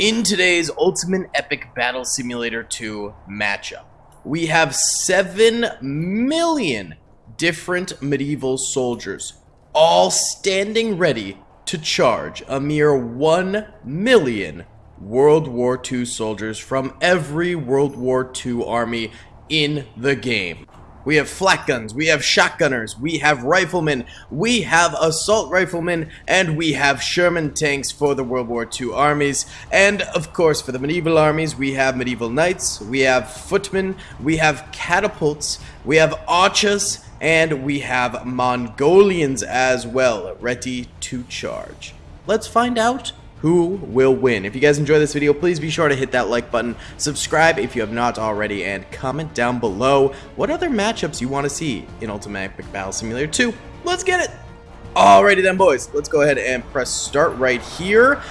In today's Ultimate Epic Battle Simulator 2 matchup, we have 7 million different medieval soldiers, all standing ready to charge a mere 1 million World War II soldiers from every World War II army in the game. We have flak guns, we have shotgunners, we have riflemen, we have assault riflemen, and we have Sherman tanks for the World War II armies. And of course, for the medieval armies, we have medieval knights, we have footmen, we have catapults, we have archers, and we have Mongolians as well, ready to charge. Let's find out who will win. If you guys enjoy this video, please be sure to hit that like button, subscribe if you have not already, and comment down below what other matchups you want to see in Ultimate Epic Battle Simulator 2. Let's get it! Alrighty then, boys. Let's go ahead and press start right here.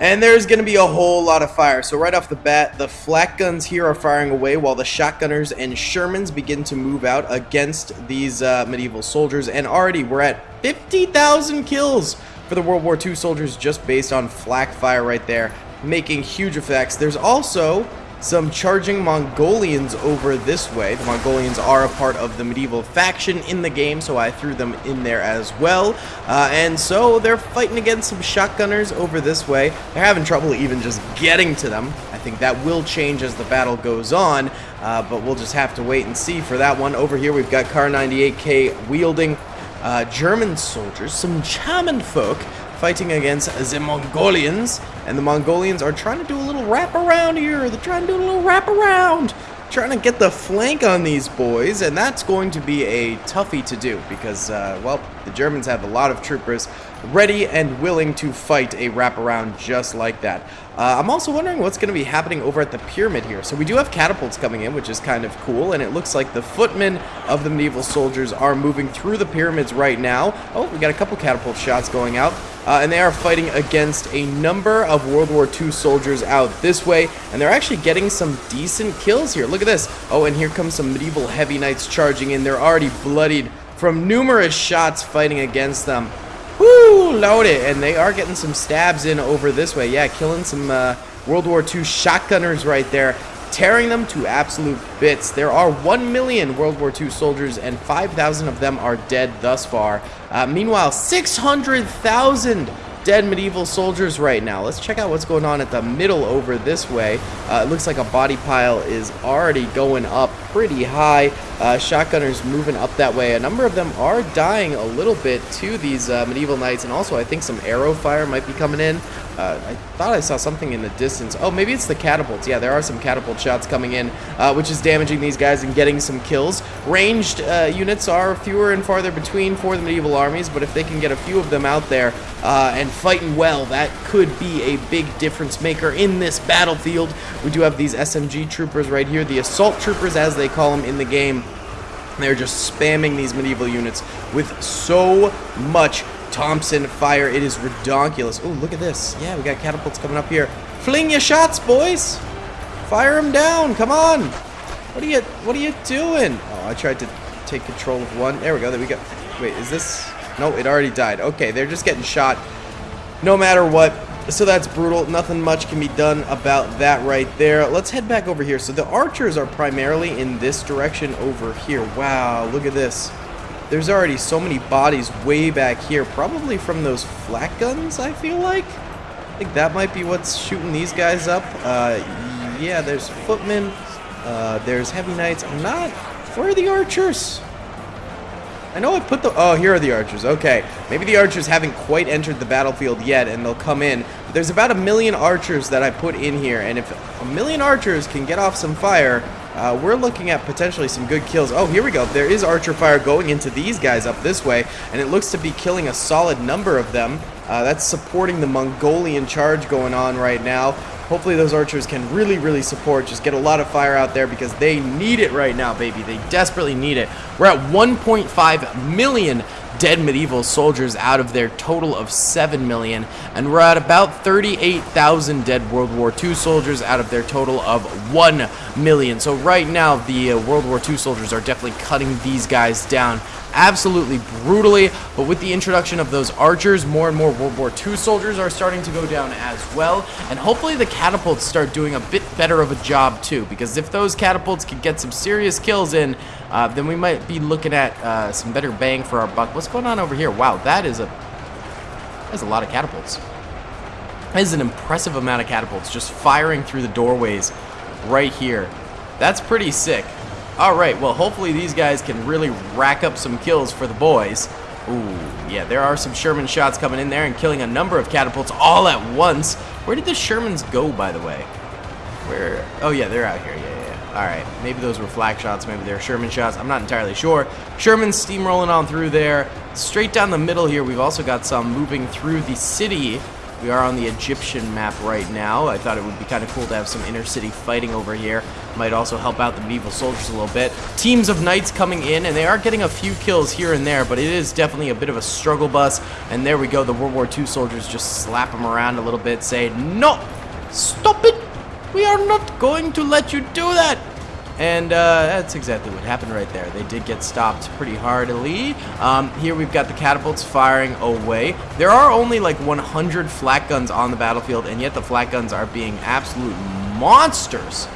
And there's going to be a whole lot of fire. So right off the bat, the flak guns here are firing away while the shotgunners and Shermans begin to move out against these uh, medieval soldiers. And already we're at 50,000 kills for the World War II soldiers just based on flak fire right there, making huge effects. There's also some charging Mongolians over this way. The Mongolians are a part of the medieval faction in the game, so I threw them in there as well. Uh, and so they're fighting against some shotgunners over this way. They're having trouble even just getting to them. I think that will change as the battle goes on, uh, but we'll just have to wait and see for that one. Over here we've got Kar 98K wielding uh, German soldiers, some German folk, fighting against the Mongolians. And the Mongolians are trying to do a little wrap around here. They're trying to do a little wrap around. Trying to get the flank on these boys, and that's going to be a toughie to do because, uh, well, the Germans have a lot of troopers ready and willing to fight a wraparound just like that. Uh, I'm also wondering what's going to be happening over at the pyramid here. So we do have catapults coming in, which is kind of cool, and it looks like the footmen of the medieval soldiers are moving through the pyramids right now. Oh, we got a couple catapult shots going out. Uh, and they are fighting against a number of World War II soldiers out this way, and they're actually getting some decent kills here. Look at this. Oh, and here comes some medieval heavy knights charging in. They're already bloodied from numerous shots fighting against them. Woo, load it. And they are getting some stabs in over this way. Yeah, killing some uh, World War II shotgunners right there. Tearing them to absolute bits. There are 1 million World War II soldiers and 5,000 of them are dead thus far. Uh, meanwhile, 600,000 dead medieval soldiers right now. Let's check out what's going on at the middle over this way. Uh, it looks like a body pile is already going up pretty high. Uh, shotgunners moving up that way. A number of them are dying a little bit to these uh, medieval knights, and also I think some arrow fire might be coming in. Uh, I thought I saw something in the distance. Oh, maybe it's the catapults. Yeah, there are some catapult shots coming in, uh, which is damaging these guys and getting some kills. Ranged uh, units are fewer and farther between for the medieval armies, but if they can get a few of them out there uh, and fighting well, that could be a big difference maker in this battlefield. We do have these SMG troopers right here, the assault troopers as they call them in the game. They're just spamming these medieval units with so much Thompson fire. It is redonkulous. Oh, look at this. Yeah, we got catapults coming up here. Fling your shots, boys. Fire them down. Come on. What are you What are you doing? Oh, I tried to take control of one. There we go. There we go. Wait, is this? No, it already died. Okay, they're just getting shot no matter what. So that's brutal. Nothing much can be done about that right there. Let's head back over here. So the archers are primarily in this direction over here. Wow, look at this. There's already so many bodies way back here, probably from those flak guns, I feel like. I think that might be what's shooting these guys up. Uh, yeah, there's footmen, uh, there's heavy knights. I'm not... Where are the archers? I know I put the... Oh, here are the archers. Okay. Maybe the archers haven't quite entered the battlefield yet, and they'll come in. But there's about a million archers that I put in here, and if a million archers can get off some fire, uh, we're looking at potentially some good kills. Oh, here we go. There is archer fire going into these guys up this way, and it looks to be killing a solid number of them. Uh, that's supporting the Mongolian charge going on right now. Hopefully those archers can really, really support. Just get a lot of fire out there because they need it right now, baby. They desperately need it. We're at 1.5 million dead medieval soldiers out of their total of 7 million, and we're at about 38,000 dead World War II soldiers out of their total of 1 million. So right now, the uh, World War II soldiers are definitely cutting these guys down absolutely brutally. But with the introduction of those archers, more and more World War II soldiers are starting to go down as well. And hopefully the catapults start doing a bit better of a job too. Because if those catapults can get some serious kills in, uh, then we might be looking at uh, some better bang for our buck. What's going on over here? Wow, that is a that's a lot of catapults. That is an impressive amount of catapults just firing through the doorways right here. That's pretty sick. Alright, well hopefully these guys can really rack up some kills for the boys. Ooh, yeah, there are some Sherman shots coming in there and killing a number of catapults all at once. Where did the Shermans go, by the way? Where? Oh yeah, they're out here, yeah, yeah. yeah. Alright, maybe those were flak shots, maybe they're Sherman shots, I'm not entirely sure. Sherman's steamrolling on through there. Straight down the middle here, we've also got some moving through the city we are on the Egyptian map right now. I thought it would be kind of cool to have some inner city fighting over here. Might also help out the medieval soldiers a little bit. Teams of knights coming in, and they are getting a few kills here and there, but it is definitely a bit of a struggle bus. And there we go, the World War II soldiers just slap them around a little bit, say, No! Stop it! We are not going to let you do that! And uh, that's exactly what happened right there. They did get stopped pretty hardly. Um, here we've got the catapults firing away. There are only like 100 flak guns on the battlefield, and yet the flak guns are being absolute monsters.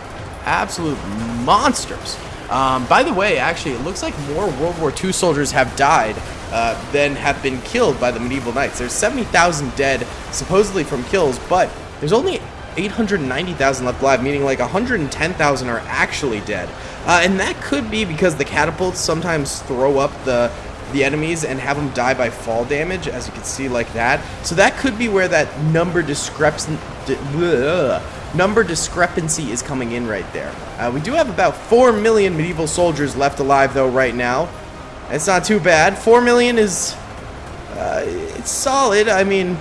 Absolute monsters. Um, by the way, actually, it looks like more World War II soldiers have died uh, than have been killed by the medieval knights. There's 70,000 dead, supposedly from kills, but there's only 890,000 left alive, meaning like 110,000 are actually dead. Uh, and that could be because the catapults sometimes throw up the the enemies and have them die by fall damage, as you can see like that. So that could be where that number discrepancy number discrepancy is coming in right there. Uh, we do have about 4 million medieval soldiers left alive though right now. It's not too bad. 4 million is uh, it's solid. I mean,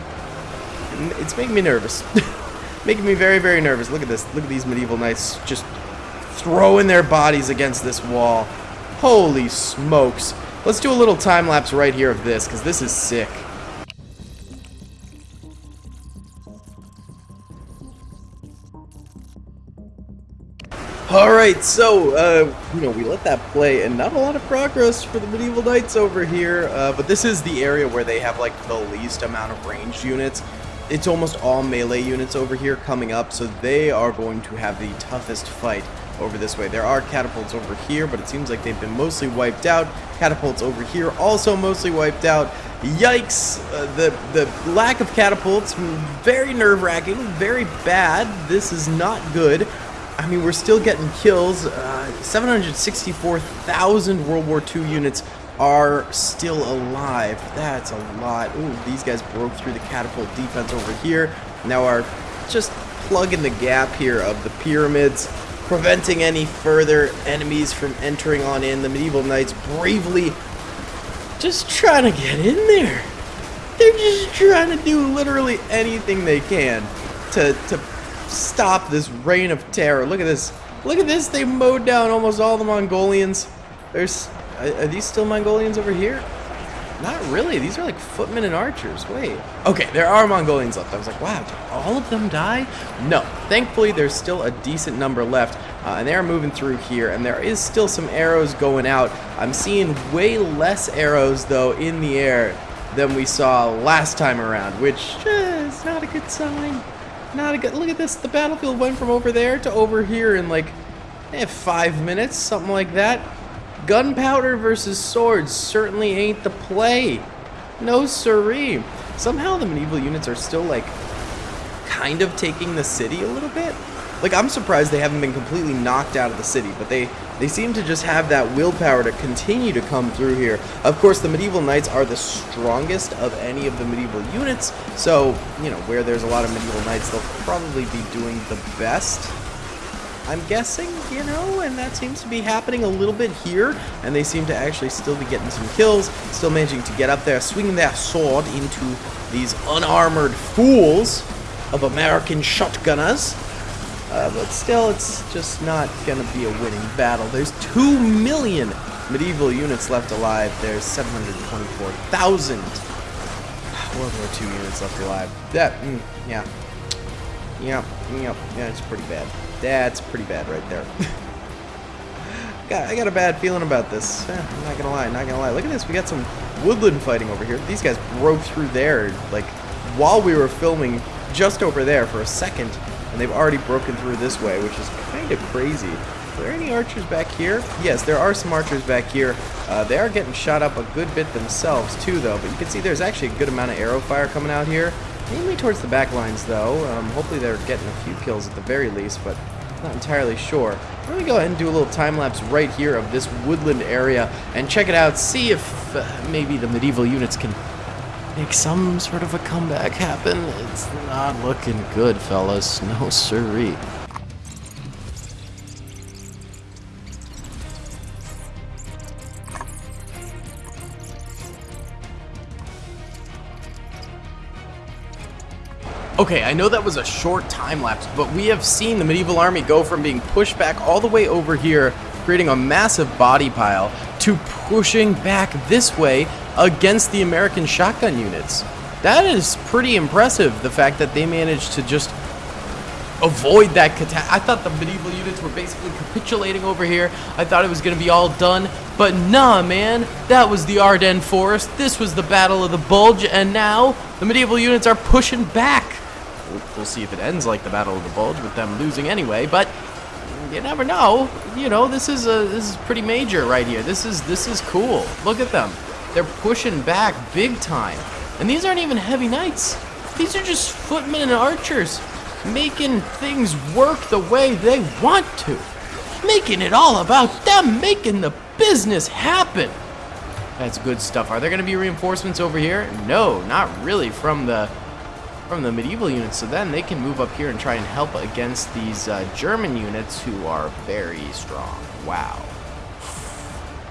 it's making me nervous. making me very, very nervous. Look at this. Look at these medieval knights just throwing their bodies against this wall. Holy smokes. Let's do a little time lapse right here of this, because this is sick. Alright, so, uh, you know, we let that play, and not a lot of progress for the Medieval Knights over here, uh, but this is the area where they have, like, the least amount of ranged units it's almost all melee units over here coming up, so they are going to have the toughest fight over this way. There are catapults over here, but it seems like they've been mostly wiped out. Catapults over here also mostly wiped out. Yikes! Uh, the, the lack of catapults, very nerve-wracking, very bad. This is not good. I mean, we're still getting kills. Uh, 764,000 World War II units are still alive. That's a lot. Ooh, these guys broke through the catapult defense over here. Now are just plugging the gap here of the pyramids, preventing any further enemies from entering on in. The medieval knights bravely just trying to get in there. They're just trying to do literally anything they can to, to stop this reign of terror. Look at this. Look at this. They mowed down almost all the Mongolians. There's are, are these still Mongolians over here? Not really. These are like footmen and archers. Wait. Okay, there are Mongolians left. I was like, wow, all of them die? No. Thankfully, there's still a decent number left, uh, and they are moving through here, and there is still some arrows going out. I'm seeing way less arrows, though, in the air than we saw last time around, which uh, is not a good sign. Not a good... Look at this. The battlefield went from over there to over here in, like, eh, five minutes, something like that. Gunpowder versus swords certainly ain't the play. No siree. Somehow the medieval units are still like kind of taking the city a little bit. Like I'm surprised they haven't been completely knocked out of the city, but they they seem to just have that willpower to continue to come through here. Of course, the medieval knights are the strongest of any of the medieval units, so, you know, where there's a lot of medieval knights, they'll probably be doing the best. I'm guessing, you know, and that seems to be happening a little bit here, and they seem to actually still be getting some kills, still managing to get up there, swinging their sword into these unarmored fools of American shotgunners. Uh, but still, it's just not going to be a winning battle. There's 2 million medieval units left alive. There's 724,000 World War II units left alive. That, mm, yeah. Yeah, yeah, yeah, it's pretty bad. That's pretty bad right there. I got a bad feeling about this. Eh, I'm not gonna lie, not gonna lie. Look at this, we got some woodland fighting over here. These guys broke through there, like, while we were filming just over there for a second, and they've already broken through this way, which is kind of crazy. Are there any archers back here? Yes, there are some archers back here. Uh, they are getting shot up a good bit themselves, too, though, but you can see there's actually a good amount of arrow fire coming out here. Mainly towards the back lines, though. Um, hopefully they're getting a few kills at the very least, but not entirely sure. Let me go ahead and do a little time lapse right here of this woodland area and check it out, see if uh, maybe the medieval units can make some sort of a comeback happen. It's not looking good, fellas. No siree. Okay, I know that was a short time lapse, but we have seen the medieval army go from being pushed back all the way over here, creating a massive body pile, to pushing back this way against the American shotgun units. That is pretty impressive, the fact that they managed to just avoid that catastrophe. I thought the medieval units were basically capitulating over here. I thought it was going to be all done. But nah, man. That was the Ardennes Forest. This was the Battle of the Bulge. And now the medieval units are pushing back. We'll see if it ends like the Battle of the Bulge with them losing anyway, but you never know. You know, this is a this is pretty major right here. This is this is cool. Look at them. They're pushing back big time. And these aren't even heavy knights. These are just footmen and archers making things work the way they want to. Making it all about them, making the business happen. That's good stuff. Are there going to be reinforcements over here? No, not really from the from the medieval units, so then they can move up here and try and help against these uh, German units who are very strong. Wow.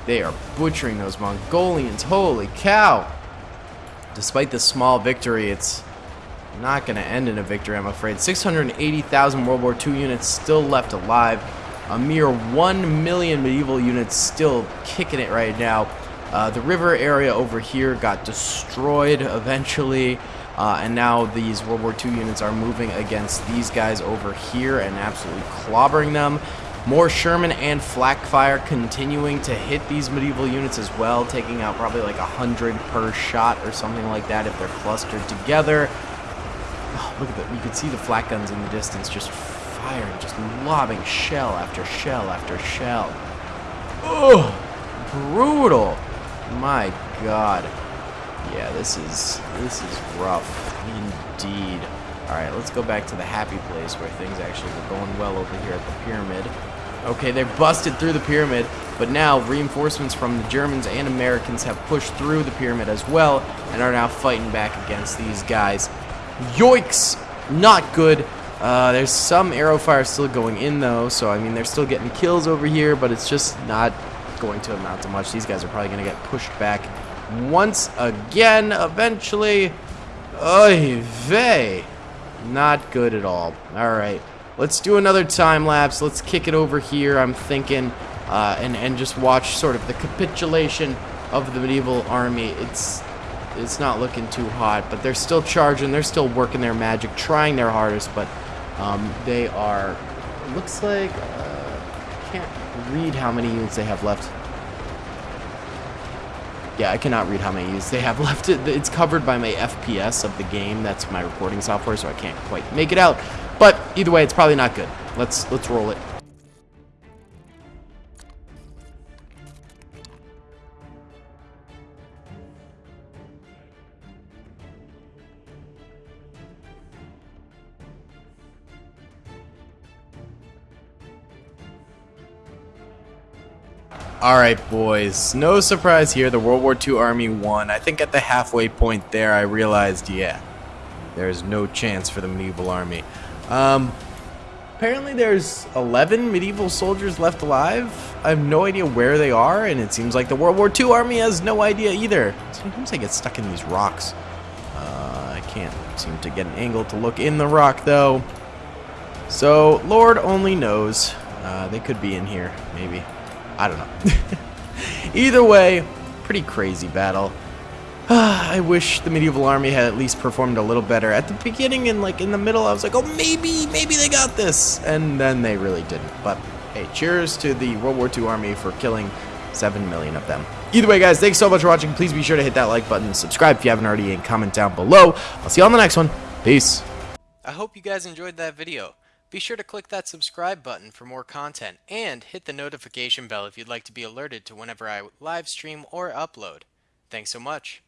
They are butchering those Mongolians. Holy cow. Despite the small victory, it's not going to end in a victory, I'm afraid. 680,000 World War II units still left alive. A mere 1 million medieval units still kicking it right now. Uh, the river area over here got destroyed eventually. Uh, and now these World War II units are moving against these guys over here and absolutely clobbering them. More Sherman and flak fire continuing to hit these medieval units as well, taking out probably like a hundred per shot or something like that if they're clustered together. Oh, look at that. You can see the flak guns in the distance just firing, just lobbing shell after shell after shell. Oh, brutal. My god. Yeah, this is this is rough indeed. Alright, let's go back to the happy place where things actually were going well over here at the pyramid. Okay, they busted through the pyramid, but now reinforcements from the Germans and Americans have pushed through the pyramid as well and are now fighting back against these guys. Yoiks! Not good. Uh, there's some arrow fire still going in though, so I mean they're still getting kills over here, but it's just not going to amount to much. These guys are probably going to get pushed back once again eventually. Oy vey. Not good at all. Alright. Let's do another time lapse. Let's kick it over here, I'm thinking, uh, and, and just watch sort of the capitulation of the medieval army. It's it's not looking too hot, but they're still charging. They're still working their magic, trying their hardest, but um, they are, looks like, uh, can't read how many units they have left. Yeah, I cannot read how many units they have left. It it's covered by my FPS of the game. That's my recording software, so I can't quite make it out. But either way, it's probably not good. Let's let's roll it. Alright, boys. No surprise here. The World War II Army won. I think at the halfway point there, I realized, yeah, there's no chance for the medieval army. Um, apparently there's 11 medieval soldiers left alive. I have no idea where they are, and it seems like the World War II army has no idea either. Sometimes I get stuck in these rocks. Uh, I can't seem to get an angle to look in the rock, though. So, Lord only knows. Uh, they could be in here, maybe. I don't know. Either way, pretty crazy battle. I wish the medieval army had at least performed a little better. At the beginning and like in the middle, I was like, oh, maybe, maybe they got this. And then they really didn't. But hey, cheers to the World War II Army for killing 7 million of them. Either way, guys, thanks so much for watching. Please be sure to hit that like button, subscribe if you haven't already, and comment down below. I'll see you on the next one. Peace. I hope you guys enjoyed that video. Be sure to click that subscribe button for more content, and hit the notification bell if you'd like to be alerted to whenever I live stream or upload. Thanks so much.